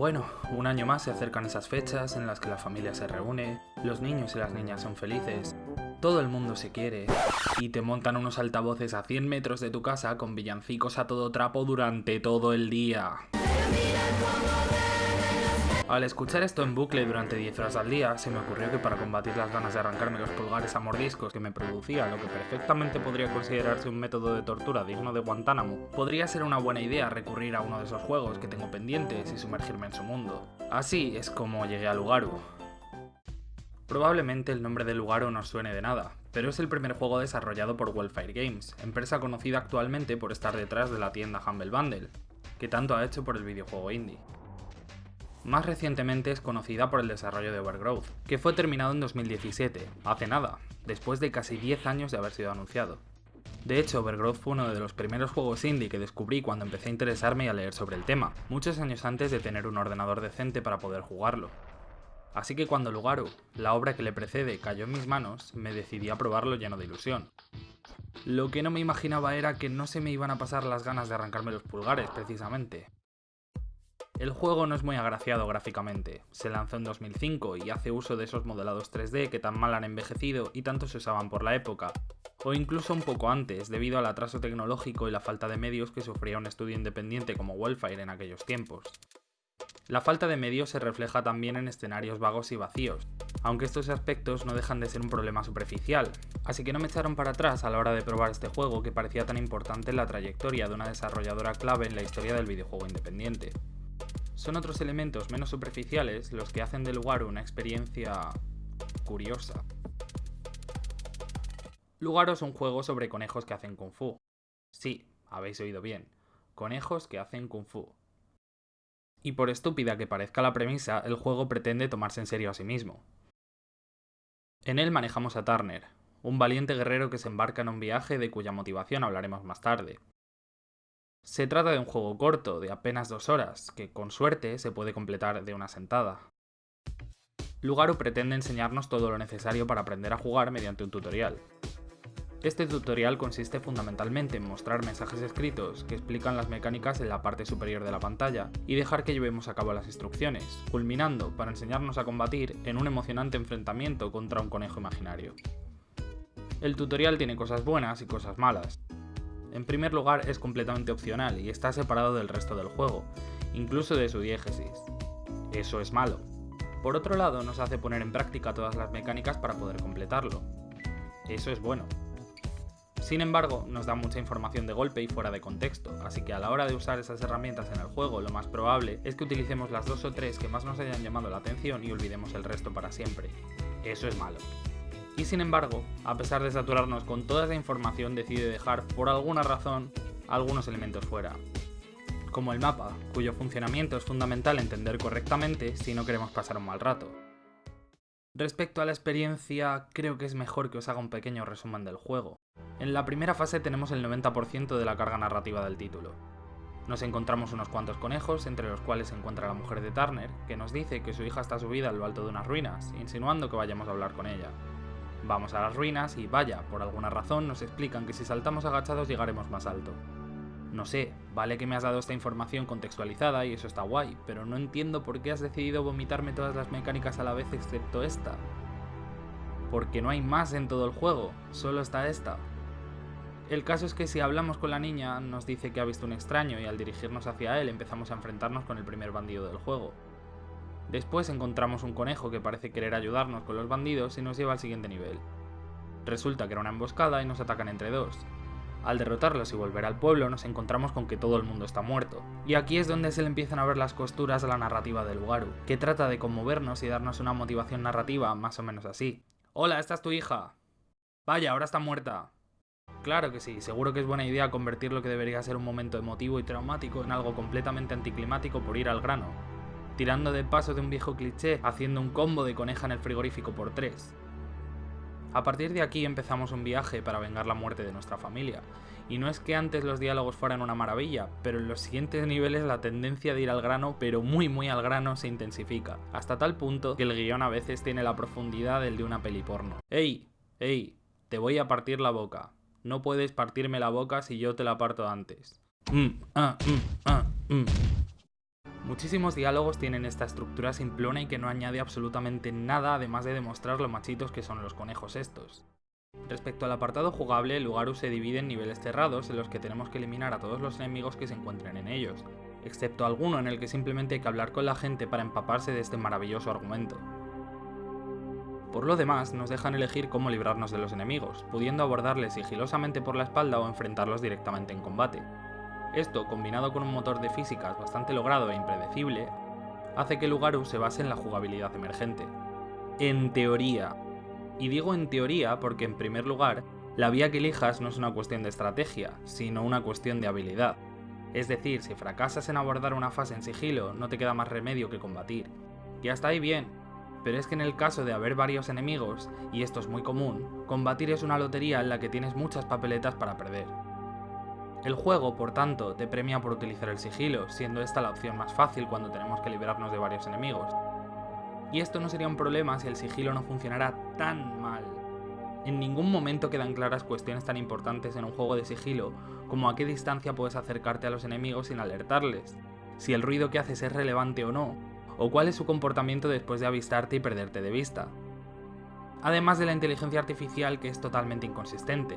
Bueno, un año más se acercan esas fechas en las que la familia se reúne, los niños y las niñas son felices, todo el mundo se quiere, y te montan unos altavoces a 100 metros de tu casa con villancicos a todo trapo durante todo el día. Al escuchar esto en bucle durante 10 horas al día, se me ocurrió que para combatir las ganas de arrancarme los pulgares a mordiscos que me producía lo que perfectamente podría considerarse un método de tortura digno de Guantánamo, podría ser una buena idea recurrir a uno de esos juegos que tengo pendientes y sumergirme en su mundo. Así es como llegué a Lugaru. Probablemente el nombre de Lugaru no suene de nada, pero es el primer juego desarrollado por Wildfire Games, empresa conocida actualmente por estar detrás de la tienda Humble Bundle, que tanto ha hecho por el videojuego indie. Más recientemente es conocida por el desarrollo de Overgrowth, que fue terminado en 2017, hace nada, después de casi 10 años de haber sido anunciado. De hecho, Overgrowth fue uno de los primeros juegos indie que descubrí cuando empecé a interesarme y a leer sobre el tema, muchos años antes de tener un ordenador decente para poder jugarlo. Así que cuando Lugaru, la obra que le precede, cayó en mis manos, me decidí a probarlo lleno de ilusión. Lo que no me imaginaba era que no se me iban a pasar las ganas de arrancarme los pulgares, precisamente. El juego no es muy agraciado gráficamente, se lanzó en 2005 y hace uso de esos modelados 3D que tan mal han envejecido y tanto se usaban por la época, o incluso un poco antes, debido al atraso tecnológico y la falta de medios que sufría un estudio independiente como Wildfire en aquellos tiempos. La falta de medios se refleja también en escenarios vagos y vacíos, aunque estos aspectos no dejan de ser un problema superficial, así que no me echaron para atrás a la hora de probar este juego que parecía tan importante en la trayectoria de una desarrolladora clave en la historia del videojuego independiente. Son otros elementos menos superficiales los que hacen del lugar una experiencia curiosa. Lugaro es un juego sobre conejos que hacen kung fu. Sí, habéis oído bien, conejos que hacen kung fu. Y por estúpida que parezca la premisa, el juego pretende tomarse en serio a sí mismo. En él manejamos a Turner, un valiente guerrero que se embarca en un viaje de cuya motivación hablaremos más tarde, se trata de un juego corto, de apenas dos horas, que con suerte se puede completar de una sentada. Lugaru pretende enseñarnos todo lo necesario para aprender a jugar mediante un tutorial. Este tutorial consiste fundamentalmente en mostrar mensajes escritos que explican las mecánicas en la parte superior de la pantalla y dejar que llevemos a cabo las instrucciones, culminando para enseñarnos a combatir en un emocionante enfrentamiento contra un conejo imaginario. El tutorial tiene cosas buenas y cosas malas, en primer lugar es completamente opcional y está separado del resto del juego, incluso de su diégesis. Eso es malo. Por otro lado, nos hace poner en práctica todas las mecánicas para poder completarlo. Eso es bueno. Sin embargo, nos da mucha información de golpe y fuera de contexto, así que a la hora de usar esas herramientas en el juego, lo más probable es que utilicemos las dos o tres que más nos hayan llamado la atención y olvidemos el resto para siempre. Eso es malo. Y sin embargo, a pesar de saturarnos con toda esa información, decide dejar, por alguna razón, algunos elementos fuera. Como el mapa, cuyo funcionamiento es fundamental entender correctamente si no queremos pasar un mal rato. Respecto a la experiencia, creo que es mejor que os haga un pequeño resumen del juego. En la primera fase tenemos el 90% de la carga narrativa del título. Nos encontramos unos cuantos conejos, entre los cuales se encuentra la mujer de Turner, que nos dice que su hija está subida a lo alto de unas ruinas, insinuando que vayamos a hablar con ella. Vamos a las ruinas y vaya, por alguna razón nos explican que si saltamos agachados llegaremos más alto. No sé, vale que me has dado esta información contextualizada y eso está guay, pero no entiendo por qué has decidido vomitarme todas las mecánicas a la vez excepto esta. Porque no hay más en todo el juego, solo está esta. El caso es que si hablamos con la niña, nos dice que ha visto un extraño y al dirigirnos hacia él empezamos a enfrentarnos con el primer bandido del juego. Después encontramos un conejo que parece querer ayudarnos con los bandidos y nos lleva al siguiente nivel. Resulta que era una emboscada y nos atacan entre dos. Al derrotarlos y volver al pueblo nos encontramos con que todo el mundo está muerto. Y aquí es donde se le empiezan a ver las costuras a la narrativa del Lugaru, que trata de conmovernos y darnos una motivación narrativa más o menos así. Hola, esta es tu hija. Vaya, ahora está muerta. Claro que sí, seguro que es buena idea convertir lo que debería ser un momento emotivo y traumático en algo completamente anticlimático por ir al grano, tirando de paso de un viejo cliché, haciendo un combo de coneja en el frigorífico por tres. A partir de aquí empezamos un viaje para vengar la muerte de nuestra familia, y no es que antes los diálogos fueran una maravilla, pero en los siguientes niveles la tendencia de ir al grano, pero muy muy al grano, se intensifica, hasta tal punto que el guion a veces tiene la profundidad del de una peli porno. ¡Ey! ¡Ey! Te voy a partir la boca. No puedes partirme la boca si yo te la parto antes. Mm, ah, mm, ah, mm. Muchísimos diálogos tienen esta estructura simplona y que no añade absolutamente nada además de demostrar lo machitos que son los conejos estos. Respecto al apartado jugable, el Lugaru se divide en niveles cerrados en los que tenemos que eliminar a todos los enemigos que se encuentren en ellos, excepto alguno en el que simplemente hay que hablar con la gente para empaparse de este maravilloso argumento. Por lo demás, nos dejan elegir cómo librarnos de los enemigos, pudiendo abordarles sigilosamente por la espalda o enfrentarlos directamente en combate. Esto, combinado con un motor de físicas bastante logrado e impredecible, hace que Lugaru se base en la jugabilidad emergente. En teoría, y digo en teoría porque en primer lugar, la vía que elijas no es una cuestión de estrategia, sino una cuestión de habilidad. Es decir, si fracasas en abordar una fase en sigilo, no te queda más remedio que combatir. Y hasta ahí bien, pero es que en el caso de haber varios enemigos, y esto es muy común, combatir es una lotería en la que tienes muchas papeletas para perder. El juego, por tanto, te premia por utilizar el sigilo, siendo esta la opción más fácil cuando tenemos que librarnos de varios enemigos, y esto no sería un problema si el sigilo no funcionara tan mal. En ningún momento quedan claras cuestiones tan importantes en un juego de sigilo como a qué distancia puedes acercarte a los enemigos sin alertarles, si el ruido que haces es relevante o no, o cuál es su comportamiento después de avistarte y perderte de vista. Además de la inteligencia artificial que es totalmente inconsistente.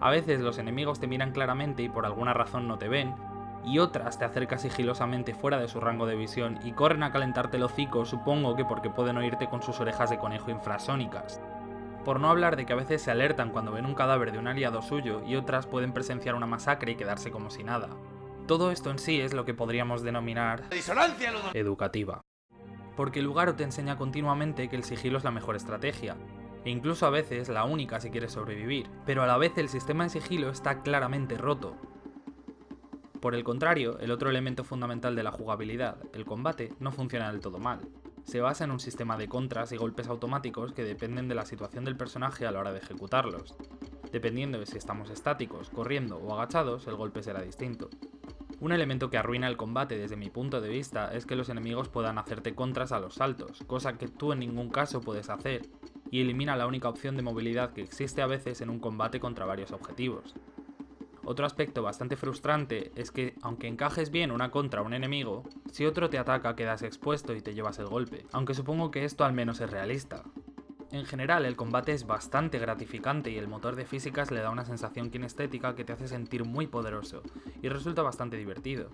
A veces los enemigos te miran claramente y por alguna razón no te ven, y otras te acercas sigilosamente fuera de su rango de visión y corren a calentarte el hocico, supongo que porque pueden oírte con sus orejas de conejo infrasónicas. Por no hablar de que a veces se alertan cuando ven un cadáver de un aliado suyo y otras pueden presenciar una masacre y quedarse como si nada. Todo esto en sí es lo que podríamos denominar educativa. Porque el lugar te enseña continuamente que el sigilo es la mejor estrategia, e incluso a veces la única si quieres sobrevivir, pero a la vez el sistema de sigilo está claramente roto, por el contrario, el otro elemento fundamental de la jugabilidad, el combate, no funciona del todo mal. Se basa en un sistema de contras y golpes automáticos que dependen de la situación del personaje a la hora de ejecutarlos. Dependiendo de si estamos estáticos, corriendo o agachados, el golpe será distinto. Un elemento que arruina el combate desde mi punto de vista es que los enemigos puedan hacerte contras a los saltos, cosa que tú en ningún caso puedes hacer, y elimina la única opción de movilidad que existe a veces en un combate contra varios objetivos. Otro aspecto bastante frustrante es que, aunque encajes bien una contra un enemigo, si otro te ataca quedas expuesto y te llevas el golpe, aunque supongo que esto al menos es realista. En general, el combate es bastante gratificante y el motor de físicas le da una sensación kinestética que te hace sentir muy poderoso, y resulta bastante divertido.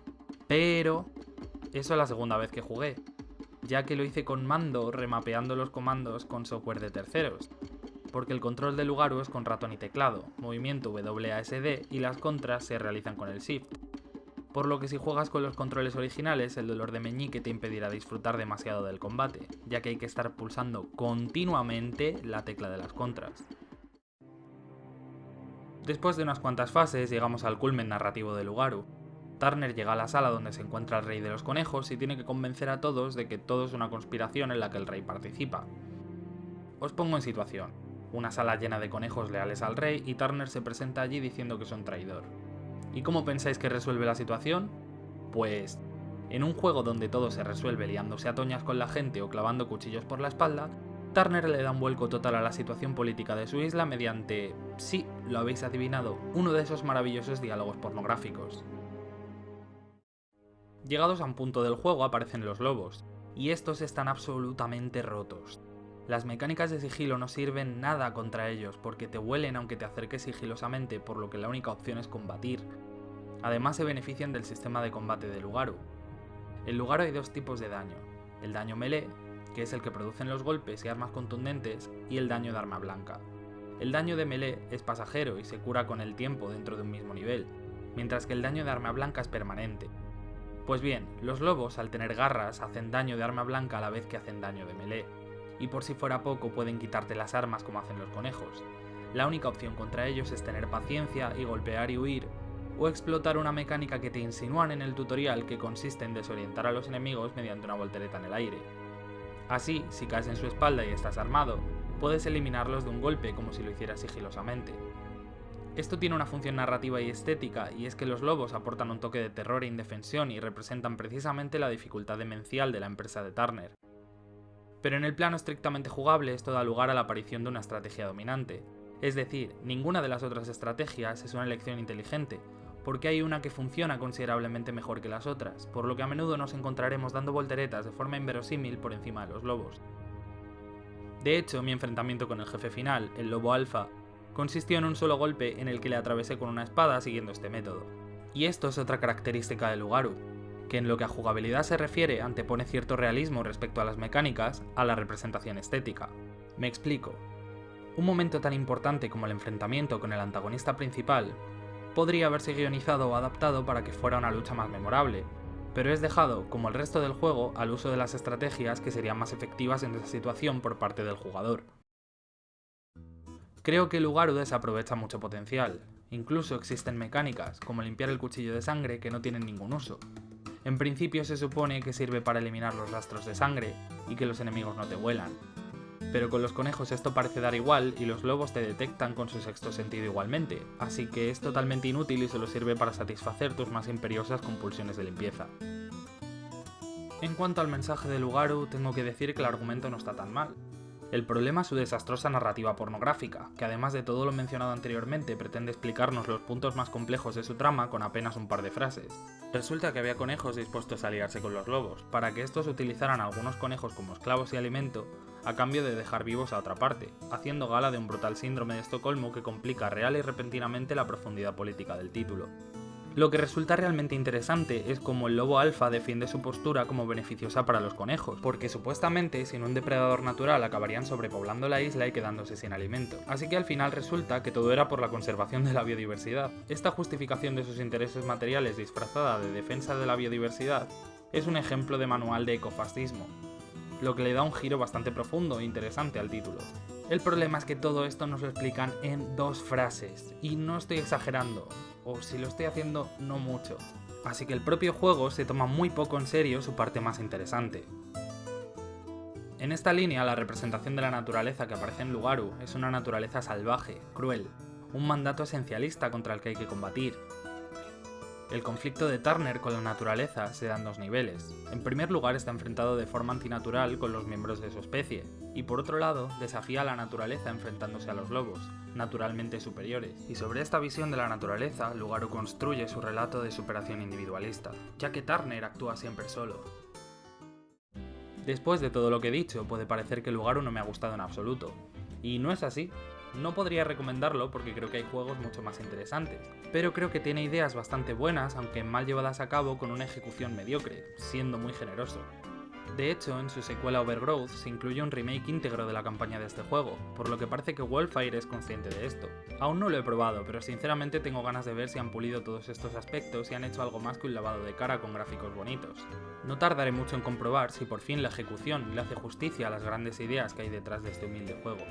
Pero... Eso es la segunda vez que jugué, ya que lo hice con mando remapeando los comandos con software de terceros, porque el control del Lugaru es con ratón y teclado, movimiento WASD y las contras se realizan con el Shift. Por lo que si juegas con los controles originales, el dolor de meñique te impedirá disfrutar demasiado del combate, ya que hay que estar pulsando continuamente la tecla de las contras. Después de unas cuantas fases llegamos al culmen narrativo de Lugaru. Turner llega a la sala donde se encuentra el rey de los conejos y tiene que convencer a todos de que todo es una conspiración en la que el rey participa. Os pongo en situación una sala llena de conejos leales al rey y Turner se presenta allí diciendo que es un traidor. ¿Y cómo pensáis que resuelve la situación? Pues, en un juego donde todo se resuelve liándose a toñas con la gente o clavando cuchillos por la espalda, Turner le da un vuelco total a la situación política de su isla mediante, sí, lo habéis adivinado, uno de esos maravillosos diálogos pornográficos. Llegados a un punto del juego aparecen los lobos, y estos están absolutamente rotos. Las mecánicas de sigilo no sirven nada contra ellos porque te huelen aunque te acerques sigilosamente por lo que la única opción es combatir. Además se benefician del sistema de combate de Lugaru. En Lugaru hay dos tipos de daño, el daño melee, que es el que producen los golpes y armas contundentes, y el daño de arma blanca. El daño de melee es pasajero y se cura con el tiempo dentro de un mismo nivel, mientras que el daño de arma blanca es permanente. Pues bien, los lobos al tener garras hacen daño de arma blanca a la vez que hacen daño de melee, y por si fuera poco pueden quitarte las armas como hacen los conejos. La única opción contra ellos es tener paciencia y golpear y huir, o explotar una mecánica que te insinúan en el tutorial que consiste en desorientar a los enemigos mediante una voltereta en el aire. Así, si caes en su espalda y estás armado, puedes eliminarlos de un golpe como si lo hicieras sigilosamente. Esto tiene una función narrativa y estética, y es que los lobos aportan un toque de terror e indefensión y representan precisamente la dificultad demencial de la empresa de Turner, pero en el plano estrictamente jugable esto da lugar a la aparición de una estrategia dominante, Es decir, ninguna de las otras estrategias es una elección inteligente, porque hay una que funciona considerablemente mejor que las otras, por lo que a menudo nos encontraremos dando volteretas de forma inverosímil por encima de los lobos. De hecho, mi enfrentamiento con el jefe final, el lobo alfa, consistió en un solo golpe en el que le atravesé con una espada siguiendo este método. Y esto es otra característica de Lugaru, que en lo que a jugabilidad se refiere antepone cierto realismo respecto a las mecánicas a la representación estética. Me explico. Un momento tan importante como el enfrentamiento con el antagonista principal podría haberse guionizado o adaptado para que fuera una lucha más memorable, pero es dejado, como el resto del juego, al uso de las estrategias que serían más efectivas en esa situación por parte del jugador. Creo que Lugaru desaprovecha mucho potencial, incluso existen mecánicas, como limpiar el cuchillo de sangre que no tienen ningún uso. En principio se supone que sirve para eliminar los rastros de sangre y que los enemigos no te huelan, pero con los conejos esto parece dar igual y los lobos te detectan con su sexto sentido igualmente, así que es totalmente inútil y solo sirve para satisfacer tus más imperiosas compulsiones de limpieza. En cuanto al mensaje de Lugaru, tengo que decir que el argumento no está tan mal. El problema es su desastrosa narrativa pornográfica, que además de todo lo mencionado anteriormente pretende explicarnos los puntos más complejos de su trama con apenas un par de frases. Resulta que había conejos dispuestos a aliarse con los lobos, para que estos utilizaran algunos conejos como esclavos y alimento, a cambio de dejar vivos a otra parte, haciendo gala de un brutal síndrome de Estocolmo que complica real y repentinamente la profundidad política del título. Lo que resulta realmente interesante es cómo el lobo alfa defiende su postura como beneficiosa para los conejos, porque supuestamente sin un depredador natural acabarían sobrepoblando la isla y quedándose sin alimento. Así que al final resulta que todo era por la conservación de la biodiversidad. Esta justificación de sus intereses materiales disfrazada de defensa de la biodiversidad es un ejemplo de manual de ecofascismo, lo que le da un giro bastante profundo e interesante al título. El problema es que todo esto nos lo explican en dos frases, y no estoy exagerando, o si lo estoy haciendo, no mucho. Así que el propio juego se toma muy poco en serio su parte más interesante. En esta línea, la representación de la naturaleza que aparece en Lugaru es una naturaleza salvaje, cruel, un mandato esencialista contra el que hay que combatir, el conflicto de Turner con la naturaleza se da en dos niveles. En primer lugar está enfrentado de forma antinatural con los miembros de su especie, y por otro lado desafía a la naturaleza enfrentándose a los lobos, naturalmente superiores. Y sobre esta visión de la naturaleza, Lugaru construye su relato de superación individualista, ya que Turner actúa siempre solo. Después de todo lo que he dicho, puede parecer que Lugaru no me ha gustado en absoluto, y no es así. No podría recomendarlo porque creo que hay juegos mucho más interesantes, pero creo que tiene ideas bastante buenas, aunque mal llevadas a cabo con una ejecución mediocre, siendo muy generoso. De hecho, en su secuela Overgrowth se incluye un remake íntegro de la campaña de este juego, por lo que parece que Wildfire es consciente de esto. Aún no lo he probado, pero sinceramente tengo ganas de ver si han pulido todos estos aspectos y han hecho algo más que un lavado de cara con gráficos bonitos. No tardaré mucho en comprobar si por fin la ejecución le hace justicia a las grandes ideas que hay detrás de este humilde juego.